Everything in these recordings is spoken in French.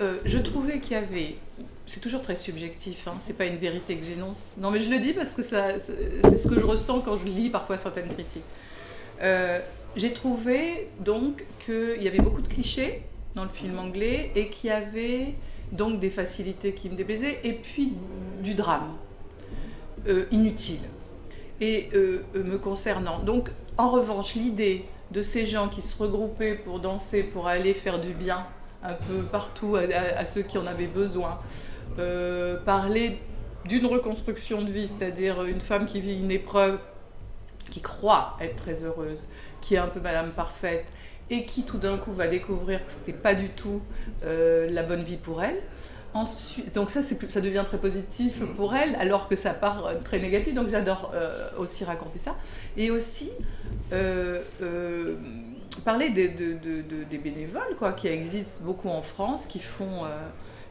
Euh, je trouvais qu'il y avait, c'est toujours très subjectif, hein, c'est pas une vérité que j'énonce. Non mais je le dis parce que ça, c'est ce que je ressens quand je lis parfois certaines critiques. Euh, j'ai trouvé donc qu'il y avait beaucoup de clichés dans le film anglais et qu'il y avait donc des facilités qui me déplaisaient et puis du drame euh, inutile. Et me concernant, donc en revanche l'idée de ces gens qui se regroupaient pour danser, pour aller faire du bien un peu partout à, ceux qui en avaient besoin. Euh, parler d'une reconstruction de vie, c'est-à-dire une femme qui vit une épreuve, qui croit être très heureuse, qui est un peu Madame Parfaite, et qui tout d'un coup va découvrir que ce n'était pas du tout euh, la bonne vie pour elle. Ensuite, donc ça, ça devient très positif mm. pour elle, alors que ça part très négatif, donc j'adore euh, aussi raconter ça. Et aussi, parler des, des bénévoles quoi, qui existent beaucoup en France, qui font, euh,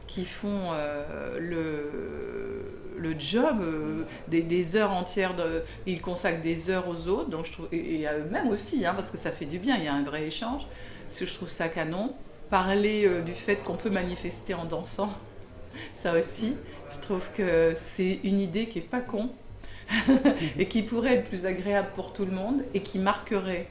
qui font euh, le, le job, euh, des, heures entières, ils consacrent des heures aux autres, donc je trouve, et, à eux-mêmes aussi, hein, parce que ça fait du bien, il y a un vrai échange, parce que je trouve ça canon. Parler du fait qu'on peut manifester en dansant, ça aussi, je trouve que c'est une idée qui est pas con, et qui pourrait être plus agréable pour tout le monde, et qui marquerait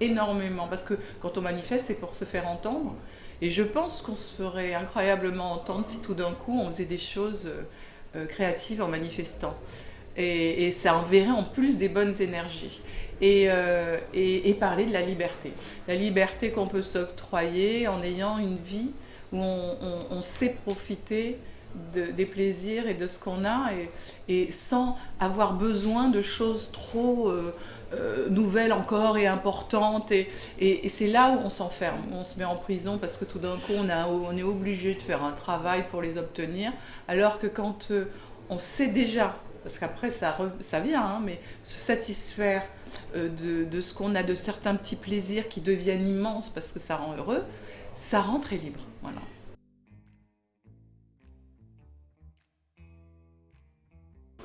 énormément, parce que quand on manifeste, c'est pour se faire entendre. Et je pense qu'on se ferait incroyablement entendre si tout d'un coup on faisait des choses euh, créatives en manifestant. Et, ça enverrait en plus des bonnes énergies. Euh, et, et, parler de la liberté. La liberté qu'on peut s'octroyer en ayant une vie où on, sait profiter des plaisirs et de ce qu'on a et, sans avoir besoin de choses trop euh, nouvelles encore et importantes. Et, c'est là où on s'enferme, on se met en prison parce que tout d'un coup, on, est obligé de faire un travail pour les obtenir. Alors que quand euh, on sait déjà, parce qu'après ça, vient, hein, mais se satisfaire euh, de, ce qu'on a, de certains petits plaisirs qui deviennent immenses parce que ça rend heureux, ça rend très libre. Voilà.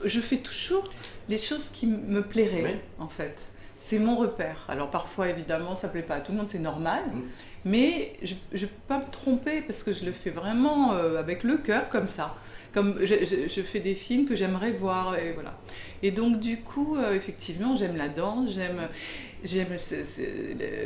je fais toujours les choses qui me plairaient, en fait. C'est mon repère. Alors parfois, évidemment, ça ne plaît pas à tout le monde, c'est normal. Mm. Mais je ne peux pas me tromper parce que je le fais vraiment euh, avec le cœur, comme ça. Comme je, fais des films que j'aimerais voir, et voilà. Et donc, du coup, euh, effectivement, j'aime la danse, j'aime... J'aime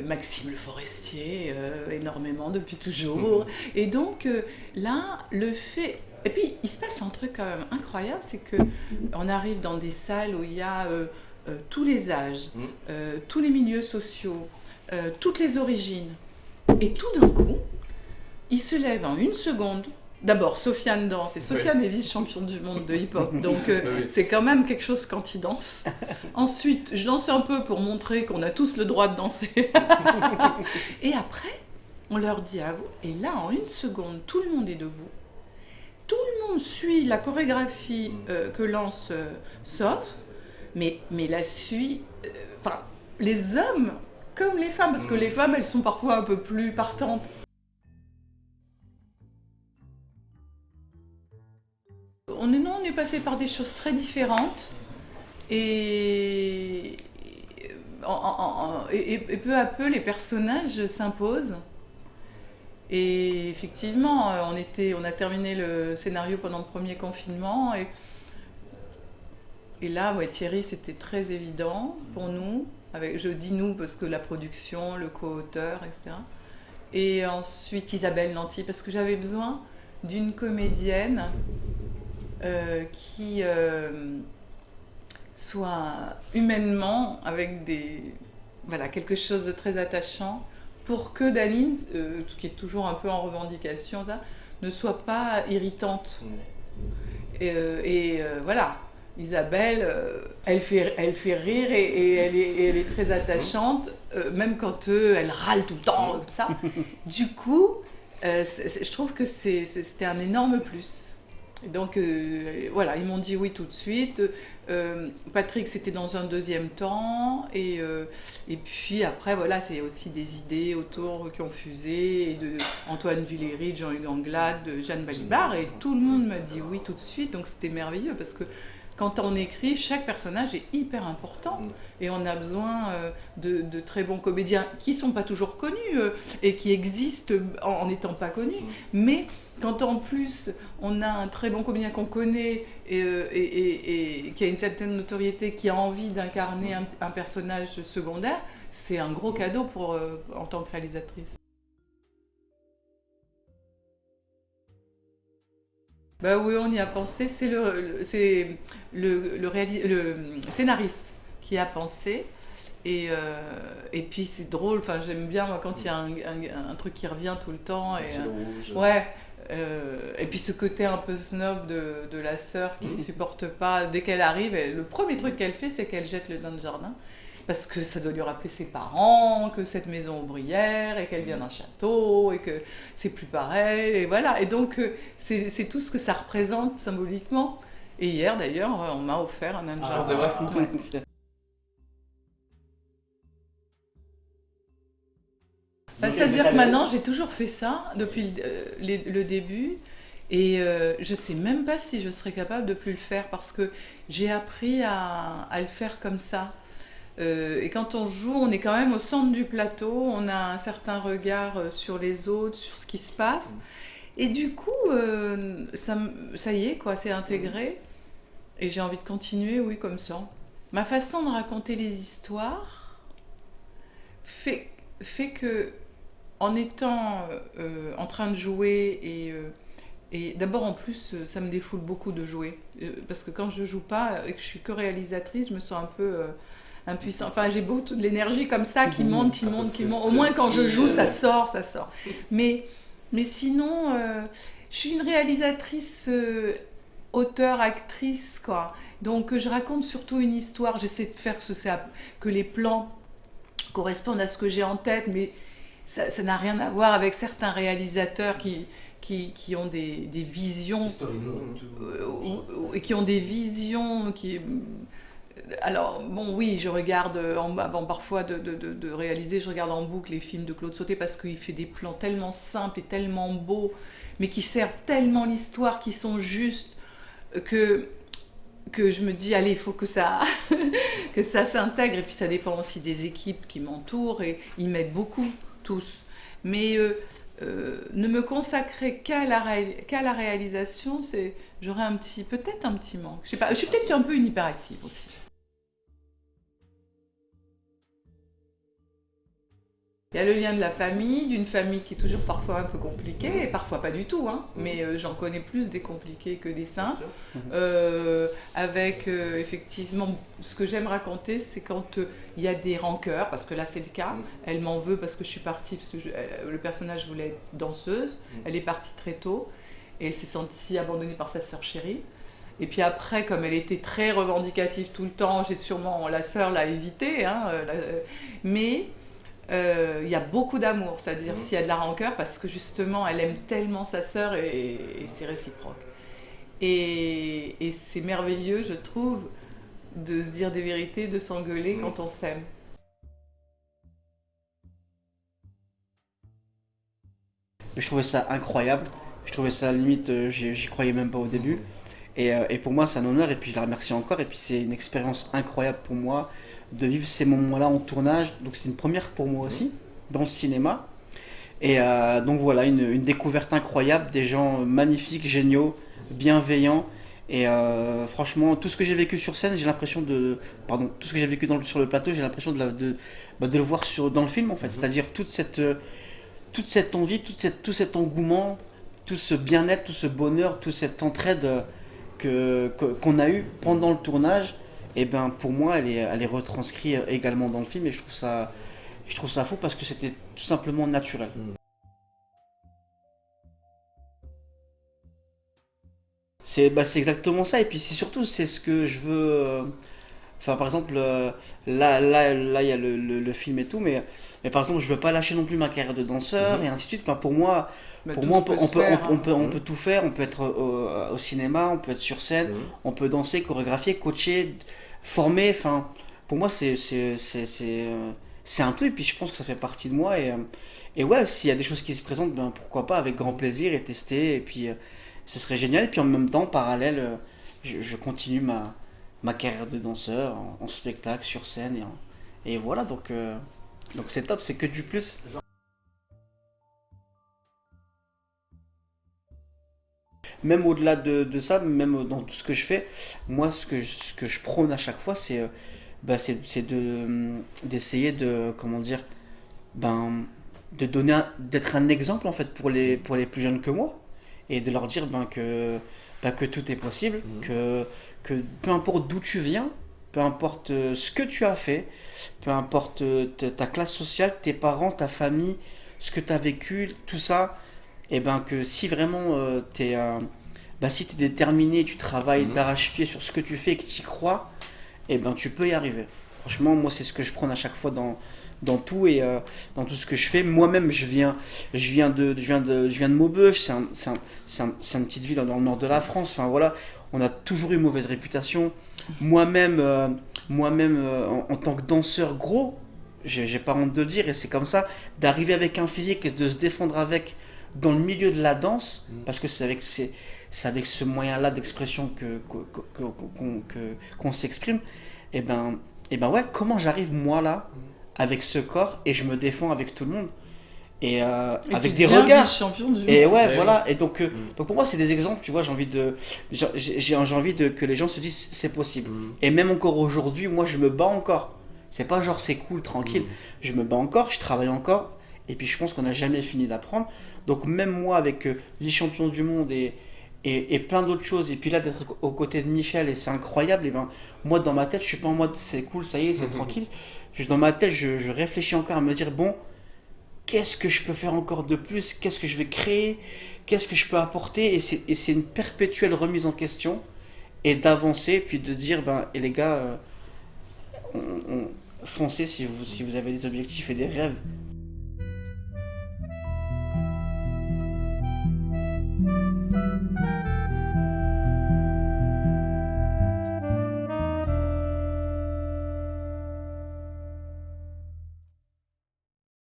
Maxime Le Forestier euh, énormément depuis toujours. Mm. Et donc là, le fait, et puis, il se passe un truc quand même incroyable, c'est qu'on arrive dans des salles où il y a euh, euh, tous les âges, euh, tous les milieux sociaux, toutes les origines. Et tout d'un coup, il se lève en une seconde. D'abord, Sofiane danse, et Sofiane est vice-championne du monde de hip-hop, donc c'est quand même quelque chose quand il danse. Ensuite, je danse un peu pour montrer qu'on a tous le droit de danser. et après, on leur dit à vous, et là, en une seconde, tout le monde est debout tout le monde suit la chorégraphie mm. euh, que lance euh, Sof, mais, mais la suit, euh, enfin, les hommes comme les femmes, parce que mm. les femmes, elles sont parfois un peu plus partantes. On est, passé par des choses très différentes, et, peu à peu, les personnages s'imposent. Et effectivement, on, a terminé le scénario pendant le premier confinement. Et, là, ouais, Thierry, c'était très évident pour nous. Je dis nous parce que la production, le co-auteur, etc. Et ensuite Isabelle Lanty, parce que j'avais besoin d'une comédienne euh, qui euh, soit humainement avec des, voilà, quelque chose de très attachant pour que Daline, euh, qui est toujours un peu en revendication, ça, ne soit pas irritante. Et, voilà, Isabelle, elle, fait, elle fait rire et, elle, est, elle, est, très attachante, même quand elle râle tout le temps, comme ça. Du coup, je trouve que c'était un énorme plus. Donc voilà, ils m'ont dit oui tout de suite. Euh, Patrick, c'était dans un deuxième temps. Et, euh, et puis après, voilà, c'est aussi des idées autour qui ont fusé, et de Antoine Villéry, de Jean-Hugues Anglade, de Jeanne Balibar. Et tout le monde m'a dit oui tout de suite. Donc c'était merveilleux parce que quand on écrit, chaque personnage est hyper important. Et on a besoin euh, de, très bons comédiens qui ne sont pas toujours connus et qui existent en n'étant pas connus. Mais quand en plus on a un très bon comédien qu'on connaît et, euh, et, et, qui a une certaine notoriété, qui a envie d'incarner un, personnage secondaire, c'est un gros cadeau pour, euh, en tant que réalisatrice. Bah oui, on y a pensé. C'est le, le, le, le, scénariste qui a pensé. Et, euh, et puis c'est drôle, enfin, j'aime bien moi, quand il y a un, un, truc qui revient tout le temps. Et, ouais, euh, et puis ce côté un peu snob de, de la sœur qui ne supporte pas, dès qu'elle arrive, le premier truc qu'elle fait, c'est qu'elle jette le dans le jardin. Parce que ça doit lui rappeler ses parents, que cette maison ouvrière, et qu'elle vient d'un château, et que c'est plus pareil, et voilà. Et donc, euh, c'est tout ce que ça représente symboliquement. Et hier, d'ailleurs, on m'a offert un nain ah, c'est vrai c'est-à-dire que maintenant, j'ai toujours fait ça depuis le, euh, début. Et euh, je ne sais même pas si je serais capable de plus le faire parce que j'ai appris à, le faire comme ça. Euh, et quand on joue, on est quand même au centre du plateau, on a un certain regard sur les autres, sur ce qui se passe. Et du coup, ça, ça, y est, quoi, c'est intégré. Et j'ai envie de continuer, oui, comme ça. Ma façon de raconter les histoires fait, fait que en étant euh, en train de jouer et, euh, et d'abord en plus euh, ça me défoule beaucoup de jouer. Parce que quand je joue pas et que je suis que réalisatrice je me sens un peu impuissant enfin j'ai beaucoup de l'énergie comme ça qui monte qui monte qui monte. Au moins quand je joue ça sort ça sort. Mais mais sinon je suis une réalisatrice auteur actrice quoi. Donc je raconte surtout une histoire. J'essaie de faire que, que les plans correspondent à ce que j'ai en tête mais ça n'a rien à voir avec certains réalisateurs qui, qui, qui ont des, des visions euh, et qui ont des visions qui alors bon oui je regarde en, avant parfois de, de, de, réaliser je regarde en boucle les films de Claude Sauté parce qu'il fait des plans tellement simples et tellement beaux mais qui servent tellement l'histoire qui sont justes que que je me dis allez il faut que ça que ça s'intègre. Et puis ça dépend aussi des équipes qui m'entourent et ils m'aident beaucoup Mais euh, euh, ne me consacrer qu'à la, la réalisation, c'est j'aurais un petit, peut-être un petit manque. Je sais pas, je suis peut-être un peu une hyperactive aussi. Il y a le lien de la famille, d'une famille qui est toujours parfois un peu compliquée, et parfois pas du tout, hein, mais euh, j'en connais plus des compliqués que des simples. Euh, avec euh, effectivement, ce que j'aime raconter, c'est quand il y a des rancœurs, parce que là c'est le cas, mm. elle m'en veut parce que je suis partie, parce que le personnage voulait être danseuse, mm. elle est partie très tôt, et elle s'est sentie abandonnée par sa sœur chérie. Et puis après, comme elle était très revendicative tout le temps, j'ai sûrement, la sœur l'a évité, hein, mais euh, il y a beaucoup d'amour, c'est-à-dire mmh. s'il y a de la rancœur, parce que justement, elle aime tellement sa sœur et, c'est réciproque. Et, c'est merveilleux, je trouve, de se dire des vérités, de s'engueuler mmh. quand on s'aime. Je trouvais ça incroyable. Je trouvais ça limite, euh, j'y croyais même pas au début. Mmh. Et, euh, et, pour moi, c'est un honneur. Et puis, je la remercie encore. Et puis, c'est une expérience incroyable pour moi de vivre ces moments-là en tournage. Donc c'est une première pour moi aussi, dans le cinéma. Et euh, donc voilà, une, découverte incroyable, des gens magnifiques, géniaux, bienveillants. Et euh, franchement, tout ce que j'ai vécu sur scène, j'ai l'impression de... Pardon, tout ce que j'ai vécu dans, sur le plateau, j'ai l'impression de, de, bah, de, le voir sur, dans le film en fait. Mhm. C'est-à-dire toute cette, toute cette envie, toute cette, tout cet engouement, tout ce bien-être, tout ce bonheur, toute cette entraide que qu'on a eu pendant le tournage et ben pour moi elle est, elle est retranscrite également dans le film et je trouve ça, je trouve ça fou parce que c'était tout simplement naturel. Mm. C'est bah, exactement ça et puis c'est surtout c'est ce que je veux... Euh, enfin par exemple euh, là là là il y a le, le, film et tout mais, mais par exemple je veux pas lâcher non plus ma carrière de danseur mm-hmm. et ainsi de suite. Enfin pour moi pour moi, on peut, on, peut, on, peut, on, peut, tout faire. On peut être au, au, cinéma, on peut être sur scène, mm. on peut danser, chorégraphier, coacher, former. Enfin, pour moi, c'est c'est un tout. Et puis, je pense que ça fait partie de moi. Et, et ouais, s'il y a des choses qui se présentent, ben, pourquoi pas, avec grand plaisir et tester. Et puis, ce serait génial. Et puis, en même temps, parallèle, je, continue ma, ma carrière de danseur en, spectacle, sur scène. Et, et voilà, donc euh, donc c'est top, c'est que du plus. Même au-delà de, de ça, même dans tout ce que je fais, moi, ce que, ce que je prône à chaque fois, c'est euh, bah, c'est c'est de d'essayer de, comment dire, ben, de donner, d'être un exemple, en fait, pour les, pour les plus jeunes que moi, et de leur dire ben, que, ben, que tout est possible, Mhm. que, que peu importe d'où tu viens, peu importe euh, ce que tu as fait, peu importe euh, ta ta classe sociale, tes parents, ta famille, ce que tu as vécu, tout ça, et ben que si vraiment euh, t'es euh, bah, si es déterminé, tu travailles Mhm. d'arrache-pied sur ce que tu fais et que tu y crois, et ben tu peux y arriver. Franchement, moi c'est ce que je prends à chaque fois dans dans tout et euh, dans tout ce que je fais. Moi-même, je viens je viens de je viens de je viens de Maubeuge, c'est un, une petite ville dans le nord de la France. Enfin voilà, on a toujours eu mauvaise réputation. Moi-même euh, moi-même en, en tant que danseur gros, j'ai pas honte de le dire et c'est comme ça d'arriver avec un physique et de se défendre avec dans le milieu de la danse Mm. parce que c'est avec c'est c'est avec ce moyen-là d'expression que que- que- qu'on que- qu'on s'exprime. Et ben et ben ouais, comment j'arrive moi là Mm. avec ce corps et je me défends avec tout le monde et, euh, Et avec des regards. du Et ouais, Ouais, voilà. Et donc, euh, Mm. donc pour moi, c'est des exemples. Tu vois, j'ai envie de, j'ai j'ai- j'ai envie de que les gens se disent c'est possible. Mm. Et même encore aujourd'hui, moi, je me bats encore. C'est pas genre c'est cool, tranquille. Mm. Je me bats encore, je travaille encore. Et puis je pense qu'on n'a jamais fini d'apprendre. Donc même moi, avec euh, les champions du monde et, et, et plein d'autres choses, et puis là d'être aux côtés de Michel, et c'est incroyable, et ben moi dans ma tête, je suis pas en mode c'est cool, ça y est, c'est tranquille. Je, dans ma tête, je, je réfléchis encore à me dire bon, qu'est-ce que je peux faire encore de plus? Qu'est-ce que je vais créer? Qu'est-ce que je peux apporter? Et c'est et c'est une perpétuelle remise en question et d'avancer, puis de dire ben, et les gars, euh, on, on- foncez si vous, si vous avez des objectifs et des rêves